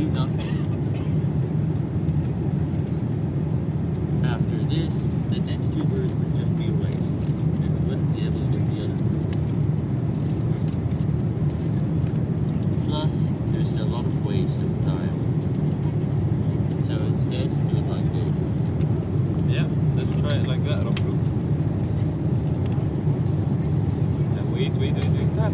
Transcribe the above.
do nothing. After this, the next two birds would just be erased, and we wouldn't be able to do the other three. Plus, there's a lot of waste of time. So instead, do it like this. Yeah, let's try it like that, Rocco. And wait, wait, wait, wait, that.